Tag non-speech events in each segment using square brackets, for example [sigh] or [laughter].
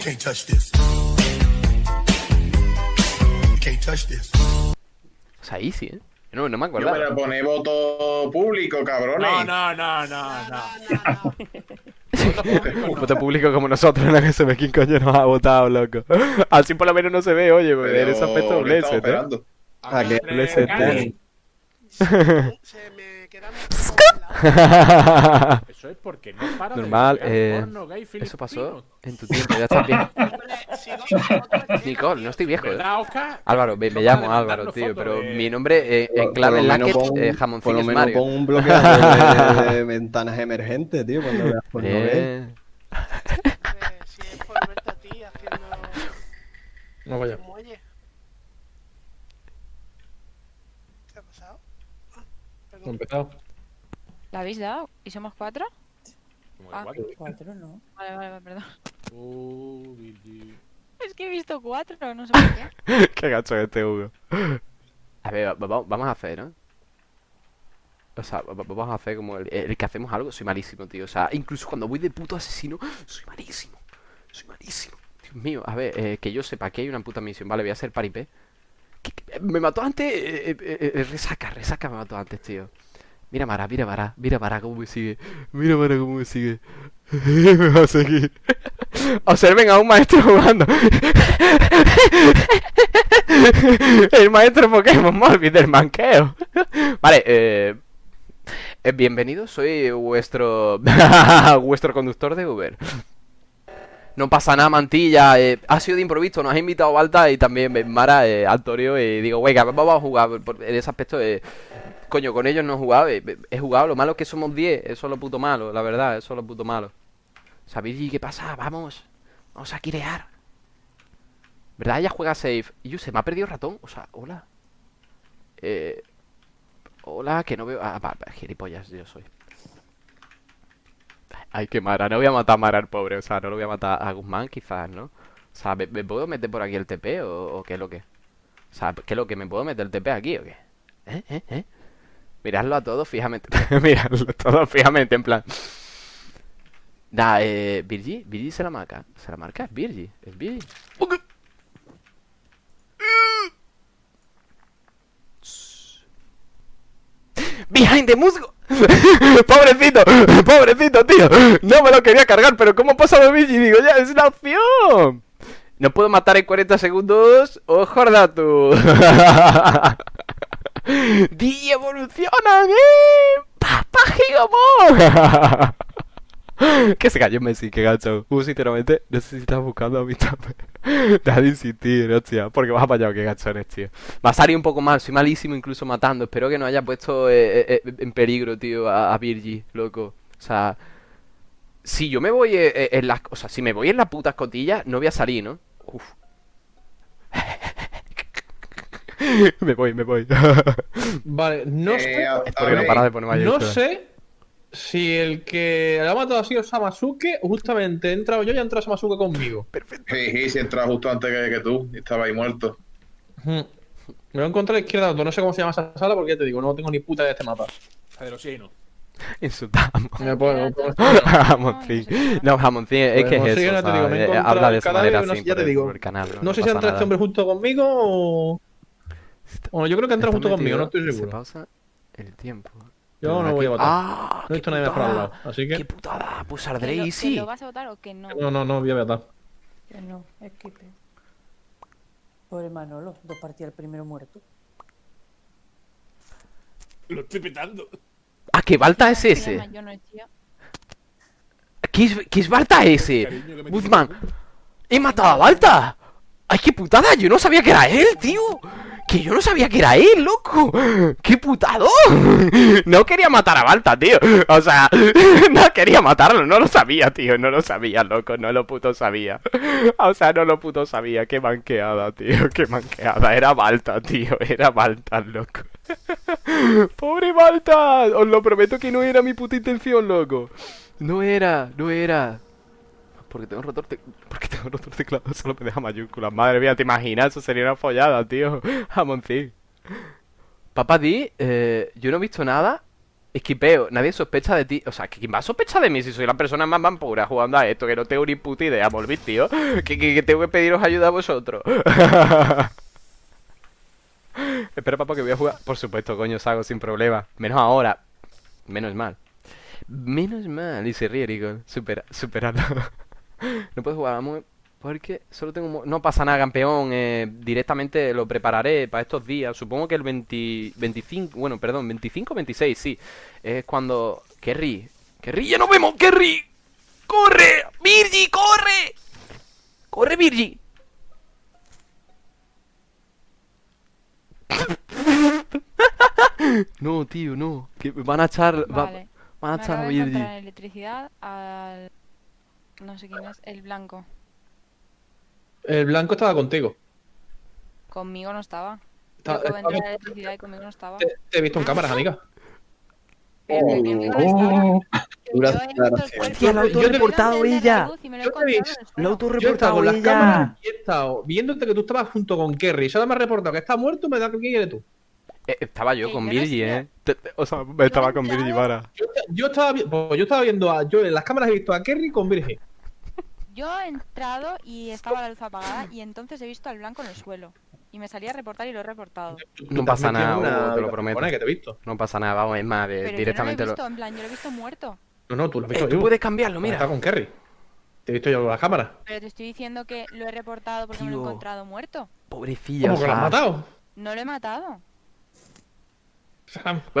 Can't touch this. Can't touch this. O sea, easy, ¿eh? No, no me Yo me acuerdo. la pone voto público, cabrones. No, no, no, no, no. Un [laughs] voto público como nosotros, ¿no? Que se ve quién coño nos ha votado, loco. Así por lo menos no se ve, oye, porque en ese aspecto Pero, ¿qué blessed, estamos ¿eh? esperando? Ah, que Cali- ¿eh? [laughs] Se me quedan la- [laughs] Eso es porque no para Normal, de eh, porno gay Eso pasó en tu tiempo, ya estás bien. [laughs] Nicole, no estoy viejo, ¿eh? Álvaro, me, me llamo Álvaro, tío, fotos pero de- mi nombre eh, en clave menos Lacket, pon- eh, lo es Mario. pon un bloqueador de, de [laughs] ventanas emergentes, tío, cuando veas por Eh, hombre, Si es por verte a ti haciendo No vaya. el muelle. ¿Qué ha pasado? Perdón. empezado. ¿La habéis dado? ¿Y somos cuatro? Como de Ah. cuatro. Cuatro, ¿no? Vale, vale, vale, perdón. Oh. Es que he visto cuatro, no sé por qué. [laughs] Qué gacho este Hugo. A ver, va- va- vamos a hacer, ¿no? O sea, va- va- vamos a hacer como el, el que hacemos algo. Soy malísimo, tío. O sea, incluso cuando voy de puto asesino, soy malísimo. Soy malísimo. Dios mío, a ver, eh, que yo sepa que hay una puta misión. Vale, voy a hacer paripé. Que- Me mató antes. eh, eh, eh, eh, resaca, resaca me mató antes, tío. Mira Mara, mira Mara, mira Mara cómo me sigue. Mira Mara cómo me sigue. [laughs] me va a seguir. Observen a un maestro jugando. [laughs] El maestro Pokémon Morbi del manqueo. Vale, eh, eh, bienvenido, soy vuestro [laughs] vuestro conductor de Uber. No pasa nada, Mantilla. eh, ha sido de improviso, nos ha invitado Balta y también eh, Mara, eh, Altorio. Y digo, venga, vamos a jugar. En ese aspecto, eh, coño, con ellos no he jugado. eh, he jugado, lo malo es que somos 10. Eso es lo puto malo, la verdad, eso es lo puto malo. ¿Sabéis qué pasa? Vamos, vamos a quirear. ¿Verdad? Ella juega safe. Y yo se me ha perdido el ratón. O sea, hola. Eh. Hola, que no veo. Ah, va, va, gilipollas, yo soy. Ay, qué Mara. No voy a matar a Mara el pobre. O sea, no lo voy a matar a Guzmán, quizás, ¿no? O sea, ¿me, puedo meter por aquí el TP o, qué es lo que? O sea, ¿qué es lo que? ¿Me puedo meter el TP aquí o qué? ¿Eh? ¿Eh? ¿Eh? Miradlo a todos fijamente. [laughs] Miradlo a todos fijamente, en plan. Da, eh. Virgi, Virgi se la marca. Se la marca, es Virgi. Es Virgi. Ok. Behind the musgo. [laughs] pobrecito, pobrecito, tío. No me lo quería cargar, pero ¿cómo ha pasado Virgi? Digo, ya, es una opción. No puedo matar en 40 segundos. ¡Ojo, tú! [laughs] ¡Di evolucionan, eh! ¡Papá Gigomon! [laughs] [laughs] que se cayó Messi, que gacho. Uh, sinceramente, no sé si estás buscando a mi tape. [laughs] Deja de insistir, hostia. Porque vas apañado, que gachones, tío. Va a salir un poco mal, soy malísimo incluso matando. Espero que no haya puesto eh, eh, eh, en peligro, tío, a, a Virgi, loco. O sea, si yo me voy en las. O sea, si me voy en la puta escotilla, no voy a salir, ¿no? Uf. [laughs] me voy, me voy. Vale, no Eh, sé, a- Es a porque no para de sé si el que lo ha matado ha sido Samasuke o justamente he entrado yo y ha entrado Samasuke conmigo. Sí, sí, si entras justo antes que, que tú. Estaba ahí muerto. Me lo he encontrado a la izquierda, no sé cómo se llama esa sala porque ya te digo, no tengo ni puta de este mapa. La de los [laughs] llenos. Insultamos. Me puedo- me puedo- [laughs] Jamoncín. No, jamoncín, es que es Pues, eso. Habla de el esa manera no así ya te digo. No, No sé si entra este hombre junto conmigo o. Bueno, yo creo que entra junto conmigo, no estoy Se seguro. pausa el tiempo. Yo no voy a votar. ¡Ah! No he qué visto nadie mejor al lado. putada! Así ¡Qué que. putada! Pues ¿Que saldré y que sí. lo vas a votar o que no? No, no, no voy a votar. Que no, es que. Pobre Manolo, dos partidas el primero muerto. Lo estoy petando. ¡Ah, qué Balta es Se ese! ¿Qué es, qué es Balta ese? Que Guzmán. ¡He matado a Balta! ¡Ay, qué putada! Yo no sabía que era él, tío. Que yo no sabía que era él, loco. ¡Qué putado! No quería matar a Balta, tío. O sea, [laughs] no quería matarlo. No lo sabía, tío. No lo sabía, loco. No lo puto sabía. O sea, no lo puto sabía. Qué manqueada, tío. Qué manqueada. Era Balta, tío. Era Balta, loco. [laughs] Pobre Balta. Os lo prometo que no era mi puta intención, loco. No era, no era. Porque tengo roto el Porque tengo roto el teclado, [laughs] solo me deja mayúsculas. Madre mía, ¿te imaginas? Eso sería una follada, tío. [laughs] Jamoncín. Papá Di, eh, yo no he visto nada. Esquipeo, nadie sospecha de ti. O sea, ¿quién va a sospechar de mí si soy la persona más vampura jugando a esto? Que no tengo ni puta idea, volví, tío. [laughs] Que, tengo que pediros ayuda a vosotros. Espera, papá, que voy a jugar. Por supuesto, coño, os hago sin problema. Menos ahora. Menos mal. Menos mal. Y se ríe, Rico. Supera, superado. [laughs] no puedo jugar, vamos. Porque solo tengo... No pasa nada, campeón. eh, directamente lo prepararé para estos días. Supongo que el 20... 25... Bueno, perdón, 25 26, sí. Es cuando... Kerry. Kerry, ya nos vemos, Kerry. ¡Corre! ¡Virgi, corre! ¡Corre, Virgi! [laughs] No, tío, no. Que van a echar... va- van a echar a Virgi. electricidad al... No sé quién es, el blanco. El blanco estaba contigo. Conmigo no estaba. Está- Yo en electricidad y conmigo no estaba. Te, te he visto en cámaras, amiga. Pero conmigo no Dura yo he la autorreportado la ella. lo he Yo Lo autorreportado Yo he estado con las ella. cámaras y he estado viéndote que tú estabas junto con Kerry. Solo me ha reportado que está muerto, me da que quién eres tú. Eh, estaba yo con Virgi, eh. O sea, estaba con Virgi, para. Yo, yo estaba, pues yo estaba viendo a. Yo en las cámaras he visto a Kerry con Virgin. Yo he entrado y estaba la luz apagada y entonces he visto al blanco en el suelo. Y me salía a reportar y lo he reportado. No pasa nada, te lo prometo. que te he visto. No pasa nada, vamos, es más, Pero directamente yo no lo he lo. visto, en plan, yo lo he visto muerto. No, no, tú lo has Eh, visto tú puedes cambiarlo, Está mira. con Kerry. Te he visto yo con las cámaras. Pero te estoy diciendo que lo he reportado porque me lo he Tío. encontrado muerto. Pobrecilla, o ¿Cómo que lo has matado? No lo he matado. O sea, Bueno, a ver, [laughs]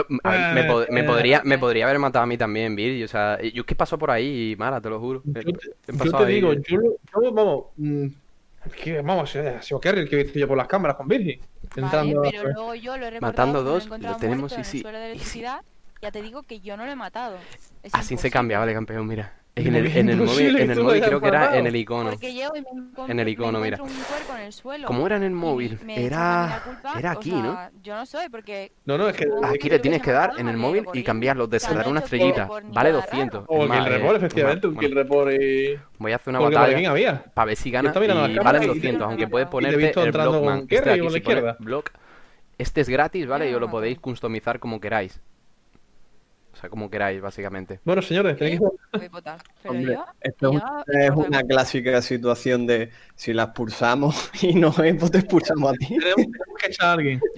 me, pod- me Eh, podría, me podría haber matado a mí también, Virgi. O sea, yo es que pasó por ahí, Mara, te lo juro. Yo Eh, te, yo te digo, eh. yo, lo- yo, vamos, mm, que, vamos, ha sido Kerry el que he visto yo por las cámaras con Virgin. Vale, Entrando a- pero luego yo lo he Matando lo dos, lo tenemos, sí, de Y sí. electricidad. Ya te digo que yo no lo he matado. Es Así se cambia, vale, campeón, mira. En el, en el móvil, en el creo que era en el icono. En el me icono, mira. encuentro un cuerpo en el suelo. ¿Cómo era en el móvil? Era. Era o aquí, sea, ¿no? Yo no soy, porque No, no, es que. Aquí le tienes que dar en el móvil y cambiarlo, de dar una estrellita. Vale nada 200. O el report, efectivamente, un kill report y. Voy a hacer una Porque batalla. Para ver si gana y y- 200, y- aunque puedes ponerte visto el Blockman. Este aquí, si. Block. Este es gratis, ¿vale? Yo Y os lo podéis customizar como queráis. Sea, como queráis, básicamente. Bueno, señores, tenéis que. voy a votar. Pero Hombre, yo, esto es, yo una- es clásica situación de si la expulsamos [laughs] y no es, pues te expulsamos a ti. Tenemos, que echar a alguien. [laughs]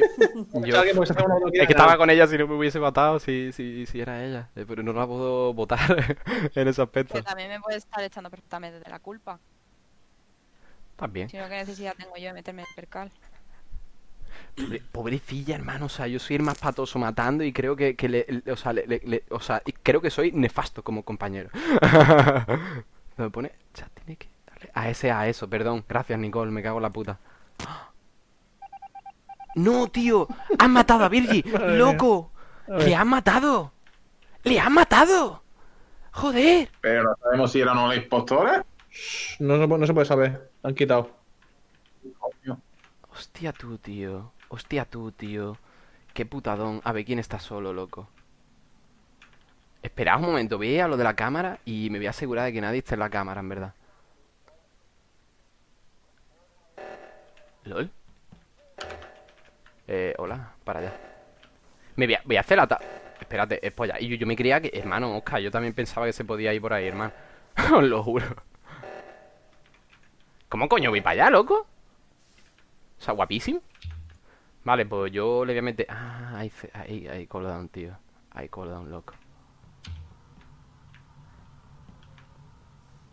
Es que estaba con ella si no me hubiese matado, si, si, si era ella. Eh, Pero no la puedo votar [laughs] en ese aspecto. Que también me puede estar echando perfectamente de la culpa. También. Sino que necesidad tengo yo de meterme en el percal. Pobre- pobrecilla, hermano. O sea, yo soy el más patoso matando y creo que, que le, le- o, sea, le- le- le- o sea, y creo que soy nefasto como compañero. [laughs] Me pone. Ya tiene que darle a ese, a eso, perdón. Gracias, Nicole, me cago en la puta. No, tío. Han matado a Virgi. [laughs] ¡Loco! ¡Le han matado! ¡Le han matado! ¡Joder! Pero no sabemos si eran unos impostores. No, se puede- no se puede saber. Han quitado. Hostia tú, tío. Hostia tú, tío. Qué putadón. A ver, ¿quién está solo, loco? Esperad un momento, voy a lo de la cámara y me voy a asegurar de que nadie esté en la cámara, en verdad. ¿Lol? Eh, hola, para allá. Me voy a, hacer la ta... Espérate, es polla. Y yo, yo me creía que... Hermano, Oscar, yo también pensaba que se podía ir por ahí, hermano. [laughs] Os lo juro. ¿Cómo coño voy para allá, loco? O sea, guapísimo. Vale, pues yo le voy a meter... Ah, hay, hay, hay cooldown, tío. Hay cooldown, loco.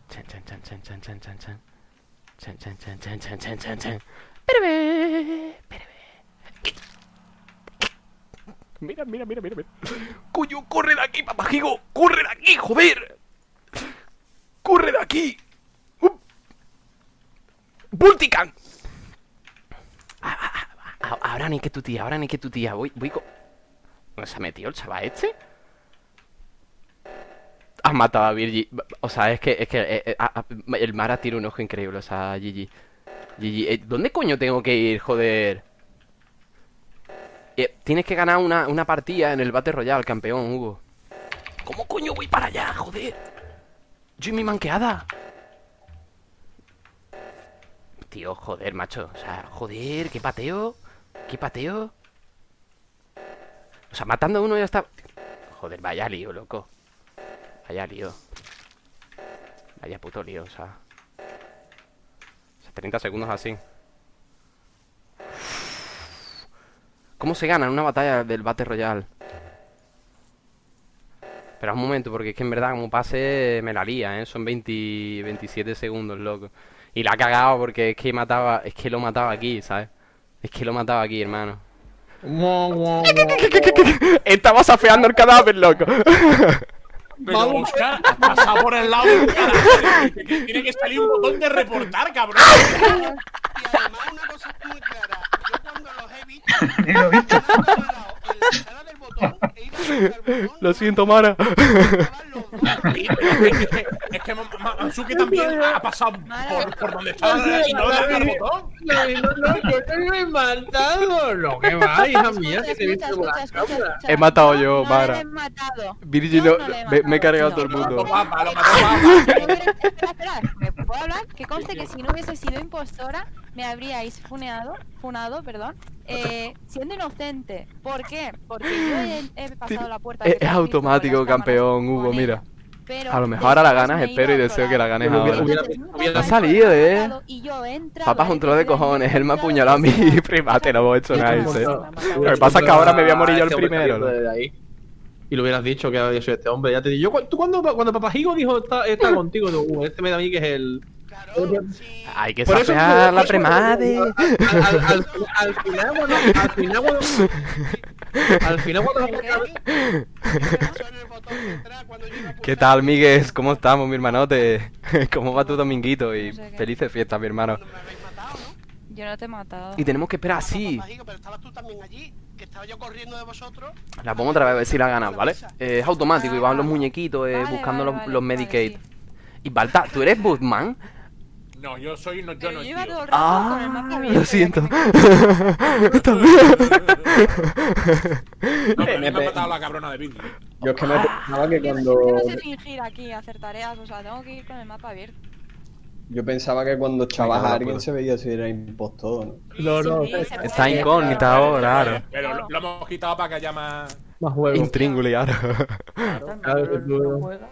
Chan, chan, chan, chan, chan, chan, chan, chan. Chan, chan, chan, chan, chan, chan, chan, chan. Espérame, espérame. Mira, mira, mira, mira, mira. Coño, corre de aquí, papajigo. Corre de aquí, joder. Corre de aquí. Uh. Bultican. Ah, ah, ah, ah, Ahora ni que tu tía, ahora ni que tu tía. Voy, voy con... ¿Dónde se ha metido el chaval este? Has matado a Virgi. O sea, es que, es que eh, eh, ah, ah, el Mara tiene un ojo increíble, o sea, Gigi. Gigi, eh, ¿dónde coño tengo que ir, joder? Eh, tienes que ganar una, una partida en el Battle Royale, campeón, Hugo. ¿Cómo coño voy para allá, joder? Yo y mi manqueada. Tío, joder, macho. O sea, joder, qué pateo. Qué pateo. O sea, matando a uno ya está. Joder, vaya lío, loco. Vaya lío. Vaya puto lío, o sea. O sea, 30 segundos así. ¿Cómo se gana en una batalla del Battle Royale? Espera un momento, porque es que en verdad como pase me la lía, ¿eh? Son 20, 27 segundos, loco. Y la ha cagado porque es que mataba, es que lo mataba aquí, ¿sabes? Es que lo mataba aquí, hermano. [laughs] Estaba safeando el cadáver, loco. Pero Oscar, has pasado por el lado. [laughs] Que- que Tiene que salir un botón de reportar, cabrón. Y además una cosa muy clara. Yo cuando los he visto, [laughs] Ni lo he visto. en la sala del Lo siento, Mara. Es que, es que Ma- Ma- Mansuke también ha pasado por, por donde estaba y no le ha dado el botón. No, no, no, yo te lo he matado. Lo que va, hija mía, que te he matado yo, Mara. Virgil, me, me he cargado a todo el mundo. ¿me puedo hablar? Que conste que si no hubiese sido impostora, me habríais funeado, funado, perdón, eh, siendo inocente. ¿Por qué? Porque yo he, he pasado la puerta. Es, es automático, campeón, Hugo, mira. Pero A lo mejor ahora la ganas, espero y deseo que la ganes Hubiera- ahora. hubiera- ha salido, ¿eh? Papá, a un trozo de cojones. Él me ha "Mira, apuñalado a mí, [laughs] primate, no hemos hecho nada. Lo que pasa es que ahora me voy a morir yo el primero. Y lo hubieras dicho que había sido este hombre. Ya te digo, yo, tú cuando, cuando Papajigo dijo está, está [laughs] contigo, digo, "Uh, este me da a mí que es el. Hay que safear la premade. Al, al, al, al final, cuando. Al final, cuando. Al final, cuando. [laughs] ¿Qué tal, Miguel? ¿Cómo estamos, mi hermanote? [laughs] ¿Cómo va tu dominguito? Y felices fiestas, mi hermano. Yo no te he matado. Y tenemos que esperar así. Papajico, Pero estabas tú también allí, que estaba yo corriendo de vosotros. La pongo otra vez a ver si la ganas, ¿vale? Eh, es automático y van los muñequitos eh, buscando los, los Medicaid. Y Balta, ¿tú eres Bootman? No, yo soy no, yo Pero no tío. todo el rato con el mapa Ah, abierto, lo siento. [laughs] No, pero me ha matado la cabrona de Billy. Yo es que me pensaba que cuando. Yo no sé fingir aquí, hacer tareas, o sea, tengo que ir con el mapa abierto. Yo pensaba que cuando echabas a alguien puedo. se veía si era impostor, ¿no? No, no. Está incógnita ahora, claro. Pero lo, lo hemos quitado para que haya más. más juego. Intríngulo ahora. Claro, juega.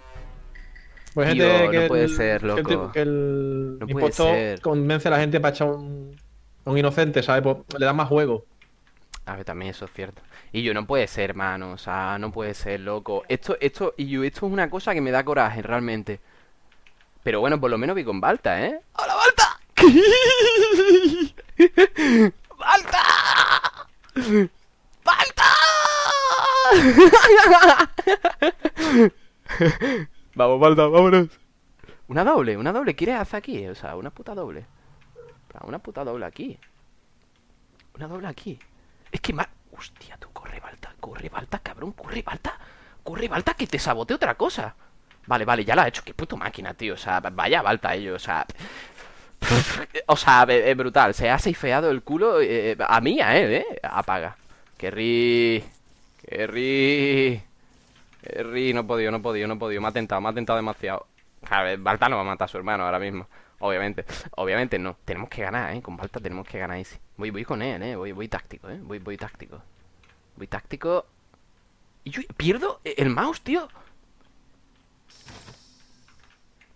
Pues Tío, gente no que puede el- ser, que el loco. Que el, No puede impostor ser. convence a la gente para echar un, un inocente, ¿sabes? Pues le da más juego. A ver, también eso es cierto. Y yo no puede ser, hermano. O sea, no puede ser, loco. Esto, esto, y yo, esto es una cosa que me da coraje, realmente. Pero bueno, por lo menos vi con Balta, ¿eh? ¡Hola, Balta! [laughs] ¡Balta! ¡Balta! [laughs] Vamos, Balta, vámonos. Una doble, una doble. ¿Quieres hacer aquí? O sea, una puta doble. Una puta doble aquí. Una doble aquí. Es que más. Hostia, tú corre, Balta, corre, Balta, cabrón, corre, Balta. Corre, Balta, que te sabote otra cosa. Vale, vale, ya la he hecho. Qué puto máquina, tío. O sea, vaya Balta ello, o sea. O sea, es brutal. Se ha seifeado el culo eh, a mí, a él, ¿eh? Apaga. Que ri. Ri. No he podido, no he podido, no he podido. Me ha tentado, me ha tentado demasiado. A ver, Balta no va a matar a su hermano ahora mismo. Obviamente. Obviamente no. Tenemos que ganar, ¿eh? Con Balta tenemos que ganar easy. Voy, voy con él, ¿eh? Voy, voy táctico, ¿eh? Voy, voy táctico. Voy táctico. Y yo pierdo el mouse, tío.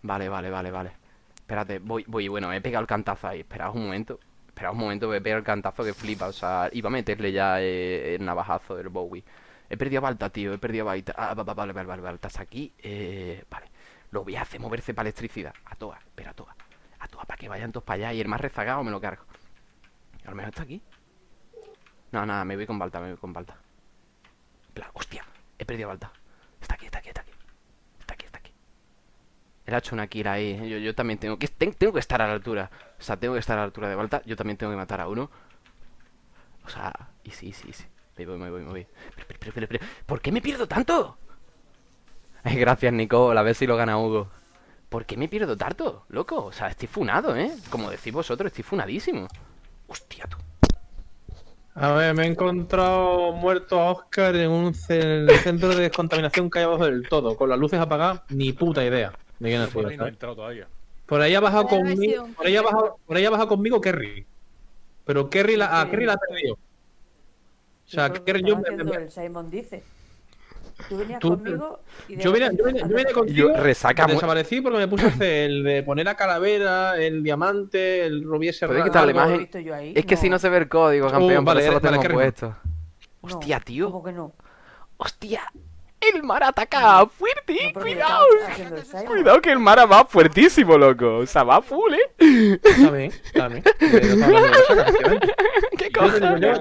Vale, vale, vale, vale. Espérate, voy, voy, bueno, he pegado el cantazo ahí. Esperaos un momento. Esperaos un momento, voy a pegar el cantazo que flipa. O sea, iba a meterle ya eh, el navajazo del Bowie. He perdido Balta, tío, he perdido Balta. Ah, va- va- vale, vale, vale, Balta aquí. Eh, vale. Lo voy a hacer moverse para electricidad. A toa, espera, a toa. A toa, para que vayan todos para allá. Y el más rezagado me lo cargo. A lo mejor está aquí. No, nada, me voy con Balta, me voy con Balta. Plan, hostia, he perdido Balta. Está aquí, está aquí, está aquí. Está aquí, está aquí. Él ha hecho una kill ahí. Yo, yo también tengo que, ten- tengo que estar a la altura. O sea, tengo que estar a la altura de Balta. Yo también tengo que matar a uno. O sea, y sí, sí, sí. Me voy, me voy, me voy. Pero, pero, pero, pero, pero, ¿por qué me pierdo tanto? [laughs] Ay, gracias, Nicole. A ver si lo gana Hugo. ¿Por qué me pierdo tanto, loco? O sea, estoy funado, ¿eh? Como decís vosotros, estoy funadísimo. Hostia, tú. A ver, me he encontrado muerto a Oscar en un centro de descontaminación que hay abajo del todo, con las luces apagadas, ni puta idea de quién sido, Por ahí no todavía. Por ahí ha bajado conmigo, por ahí ha bajado, por ahí ha bajado conmigo Kerry. Pero Kerry la, a Kerry la ha perdido. O sea, Eso es lo que yo me, el Simon dice. Tú venías Tú- conmigo y de Yo vine, yo vine- yo contigo. Yo resaca Desaparecí porque me puse a el de poner la calavera, el diamante, el rubí ese quitarle ¿Lo he imagen. visto yo ahí? Es que si no se ve el código, Oh, campeón, por vale, eso lo vale, tengo qué rico. puesto. No, Hostia, tío. ¿Cómo que no? Hostia, el mar ataca fuerte, No, cuidado. Cuidado que el mar va fuertísimo, loco. O sea, va full, eh. Está bien, está bien. Eso. [laughs] ¿Qué cojones?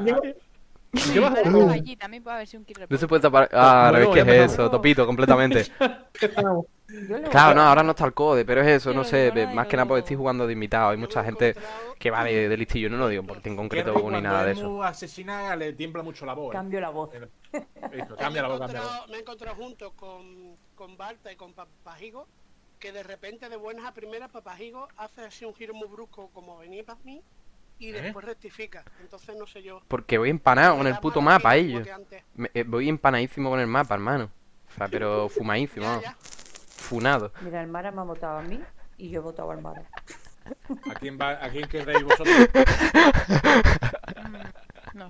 Sí, llevas pero un- allí también puede haber sido un kill No se puede tapar. Ah, Bueno, ¿ves qué ya es eso? Topito, completamente. [laughs] Claro, no, a- ahora no está el code, pero es eso, no sé. Más que nada porque estoy jugando de invitado. Hay mucha gente que va de, de listillo. No lo digo porque en concreto ni nada de es eso. asesina le tiembla mucho la voz. ¿eh? Cambio la voz. Cambia la voz, me, he cambia la voz. encontrado, me he encontrado junto con, con Balta y con Papajigo que de repente de buenas a primeras Papajigo hace así un giro muy brusco como venía para mí y ¿Eh? después rectifica. Entonces no sé yo. Porque voy empanado con el puto mapa, antes. Me- eh, voy empanadísimo con el mapa, hermano. O sea, pero [laughs] fumadísimo, Ya, vamos. ya. Funado. Mira, el Mara me ha votado a mí y yo he votado al Mara. ¿A quién, va, ¿A quién querréis vosotros? [laughs] Mm, No.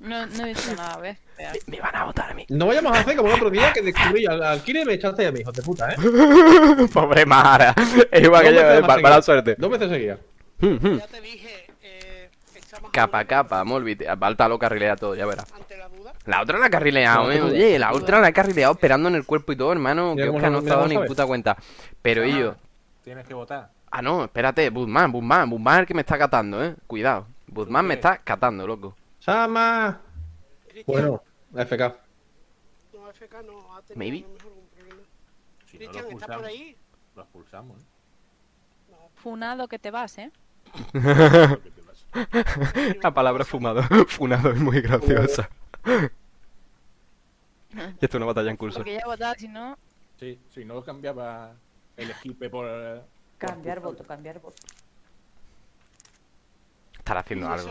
No, no he visto nada, ¿ves? Espera. Me van a votar a mí. No vayamos a hacer como el otro día que descubrí al, al Kire y me echaste a mi hijo de puta, ¿eh? [laughs] Pobre Mara. Es igual que Dos yo, veces eh, mala suerte. Dos veces seguidas. Hmm, hmm. Ya te dije, echamos a Capa, capa, te- Balta lo carrilea todo, ya verás. la otra la ha carrileado, No, eh. Oye, la otra la ha carrileado esperando en el cuerpo y todo, hermano. Que Oscar no- se ha dado ni puta cuenta. Pero Ah, ellos. Tienes que votar. Ah, no, espérate. Budman, Budman, Budman es el que me está catando, eh. Cuidado. Budman me está catando, loco. Sama. Bueno, FK. no, FK no ha tenido Maybe. mejor problema. Si Cristian, ¿estás por ahí? Lo expulsamos, ¿eh? Funado que te vas, ¿eh? [laughs] La palabra fumado. [laughs] Funado es muy graciosa. Y esto es una batalla en curso. Porque ya he votado, si no. Sí, si no cambiaba el equipo por. eh, por Cambiar voto, cambiar voto. Estará haciendo algo.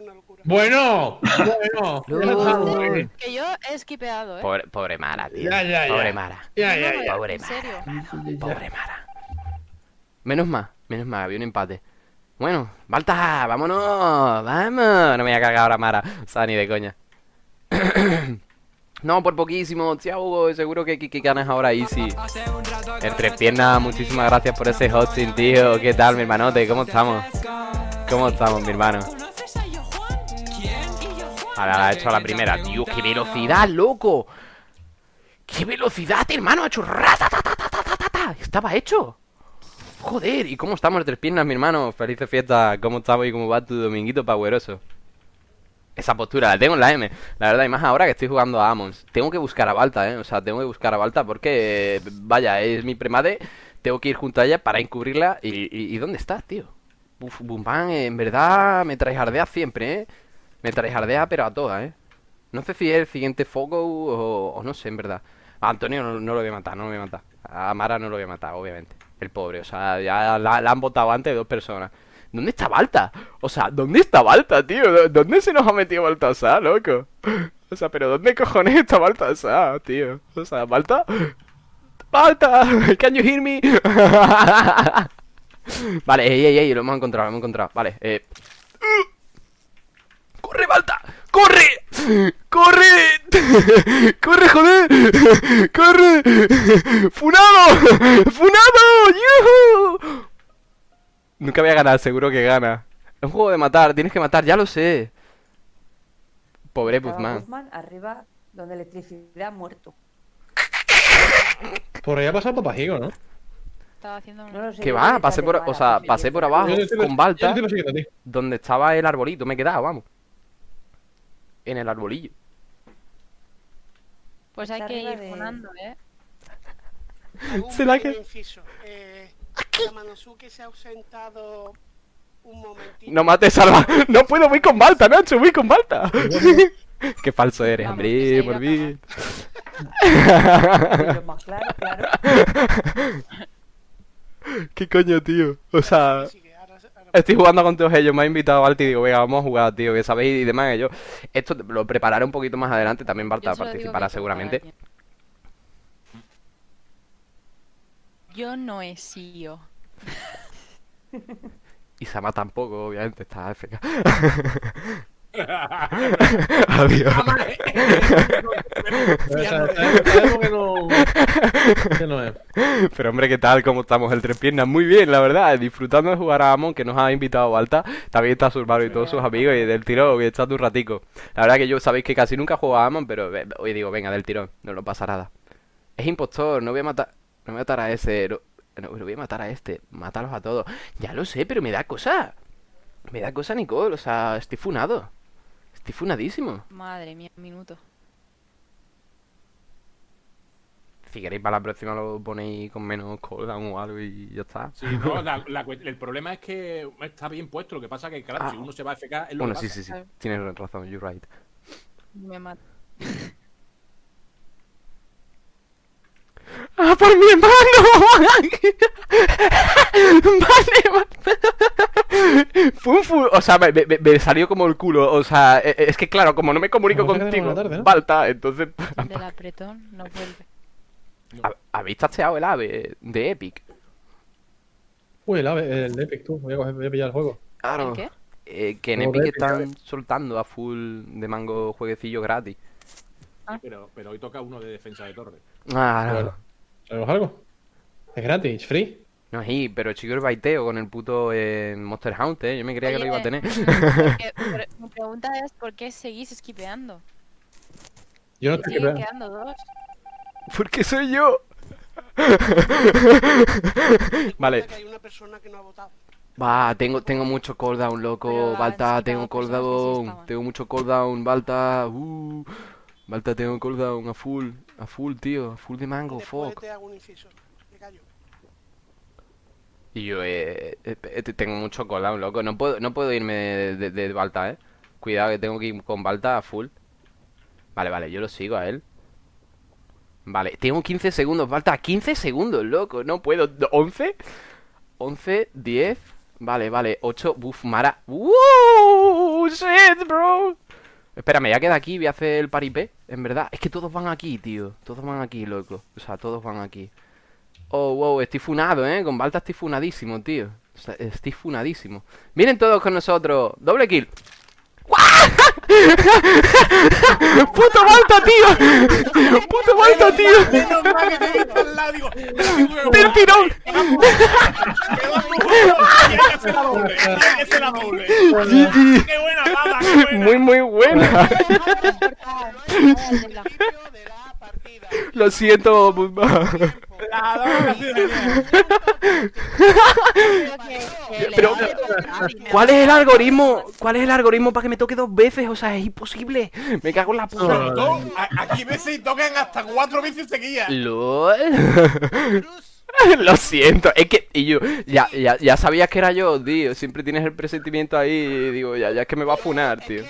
una. Bueno, bueno. [laughs] Que yo he skipeado, ¿eh? Pobre, pobre Mara, tío. Ya, ya, ya. Pobre Mara. Ya, ya. Pobre En Mara. serio. Pobre Mara. Menos mal, menos mal, había un empate. Bueno, Balta, vámonos, vamos. No me voy a cagar ahora, Mara. O sea, ni de coña. [coughs] no, por poquísimo. Tía Hugo, seguro que Kiki ganas ahora easy. El tres piernas, muchísimas gracias por ese hosting, tío. ¿Qué tal, mi hermanote? ¿Cómo estamos? ¿Cómo estamos, mi hermano? Ahora ha hecho la primera. Tío, qué velocidad, loco. ¡Qué velocidad, hermano! Ha hecho. Estaba hecho. Joder, ¿y cómo estamos tres piernas, mi hermano? Felices fiestas. ¿Cómo estamos y cómo va tu dominguito poweroso? Esa postura la tengo en la M. La verdad, y más ahora que estoy jugando a Amons. Tengo que buscar a Balta, ¿eh? O sea, tengo que buscar a Balta porque, vaya, es mi premade. Tengo que ir junto a ella para encubrirla. ¿Y, dónde estás, tío? Uf, Bumban, en verdad me traijardea siempre, ¿eh? Me traijardea, pero a todas, ¿eh? No sé si es el siguiente foco o, o no sé, en verdad. A Antonio no, no lo voy a matar, no lo voy a matar. A Mara no lo voy a matar, obviamente. El pobre, o sea, ya la, han votado antes dos personas. ¿Dónde está Balta? O sea, ¿dónde está Balta, tío? ¿Dó- ¿Dónde se nos ha metido Baltasar, loco? [laughs] O sea, pero ¿dónde cojones está Baltasar, tío? O sea, ¿Balta? ¡Balta! [laughs] ¿Can you hear me? [laughs] vale, ey, ey, ey, lo hemos encontrado, lo hemos encontrado. Vale, eh... ¡Corre, Balta! ¡Corre! ¡Corre! ¡Corre, joder! ¡Corre! ¡Funado! ¡Funado! ¡Yuhu! Nunca voy a ganar, seguro que gana. Es un juego de matar, tienes que matar, ya lo sé. Pobre Guzmán. Guzmán arriba donde electricidad muerto. Por ahí ha pasado Papajigo, ¿no? Estaba haciendo. No sé. Que yo va, pasé por, o sea, pasé por abajo con Balta, donde estaba el arbolito, me he quedado, vamos. En el arbolillo. Pues hay Está que ir de- funando, ¿eh? Hago un Se la pequeño que- inciso. Eh, Yamanosuke se ha ausentado un momentito. No mates, salva. No puedo, voy con Balta, Nacho, voy con Balta. [laughs] Qué falso eres, Vamos, hombre, que por mí. Claro, claro. [laughs] ¿Qué coño, tío? O sea, Sí, que estoy jugando con todos ellos. Me ha invitado Balta y digo, venga, vamos a jugar, tío, que sabéis y demás. yo, esto lo prepararé un poquito más adelante. También digo participará seguramente. Yo no he sido. [laughs] Y Sama tampoco, obviamente, está AFK. [laughs] Adiós. Pero hombre, ¿qué tal? ¿Cómo estamos el tres piernas? Muy bien, la verdad, disfrutando de jugar a Amon, que nos ha invitado Alta. También está su hermano y todos sus amigos, y del tirón, que está un ratico. La verdad que yo sabéis que casi nunca juego a Amon, pero hoy digo, venga, del tirón, no lo pasa nada. Es impostor, no voy a matar. No voy a matar a ese. No, voy a matar a este. Mátalos a todos. Ya lo sé, pero me da cosa. Me da cosa, Nicole. O sea, estoy funado. Estoy funadísimo. Madre mía, un minuto. Si queréis para la próxima lo ponéis con menos cooldown o algo y ya está. Sí, no, la- la cue- el problema es que está bien puesto. Lo que pasa que, claro, Ah. si uno se va a FK, es lo Bueno, que sí, pasa. sí, sí. Tienes razón, you're right. Me mata. [laughs] ¡Ah, por mi hermano! [laughs] vale, vale. [laughs] Fue un fu- O sea, me, me- me salió como el culo. O sea, e- e- es que claro, como no me comunico contigo, buena tarde, ¿no? Balta, entonces. Del [laughs] apretón no vuelve. ¿Ha- ¿Habéis tacheado el ave de Epic? Uy, el ave, el Epic, tú. Voy a, coger- voy a pillar el juego. Claro. ¿El qué? Eh, que en de Epic Epic, están soltando a full de mango jueguecillo gratis. Pero, pero hoy toca uno de defensa de torre. Ah. Bueno. ¿Sabemos algo? Es gratis, free. No, sí, pero chico el baiteo con el puto eh, Monster Hunter, ¿eh? Yo me creía que lo iba a tener. porque- [laughs] pero mi pregunta es: ¿por qué seguís esquipeando? Yo no estoy quedando dos. Porque soy yo. [laughs] vale. Que hay una persona que no ha votado. Va, tengo, tengo mucho cooldown, loco. Pero Balta, tengo cooldown. tengo mucho cooldown, Balta. Uh. Balta, tengo cooldown a full. A full, tío. A full de mango, Después fuck. te hago un inciso. Me callo. Y yo eh, eh, tengo mucho cooldown, loco. No puedo, no puedo irme de, de, Balta, eh. Cuidado que tengo que ir con Balta a full. Vale, vale, yo lo sigo a él. Vale, tengo 15 segundos, Balta. 15 segundos, loco. No puedo. ¿11? 11, 10. Vale, vale. 8. Buf, Mara. ¡Uh! ¡Shit, bro! Espérame, ya queda aquí. Voy a hacer el paripé. En verdad, es que todos van aquí, tío. Todos van aquí, loco. O sea, todos van aquí. Oh, wow, estoy funado, ¿eh? Con Balta estoy funadísimo, tío. O sea, estoy funadísimo. Vienen todos con nosotros. Doble kill. [laughs] ¡Puto Balta, tío! [laughs] ¡Puto Balta, tío! ¡Del tirón! Y hay que hacer la doble. y hay que hacer la doble. GG. ¡Qué buena, Baba! ¡Qué buena! Muy, muy buena. [laughs] Lo siento, Pero- ¿Cuál es el algoritmo? ¿Cuál es el algoritmo para que me toque dos veces? O sea, es imposible. Me cago en la puta. Aquí veces tocan hasta cuatro veces seguidas. LOL. [laughs] Lo siento, es que y yo ya, ya, ya sabías que era yo, tío. Siempre tienes el presentimiento ahí y digo, ya, ya es que me va a funar, tío.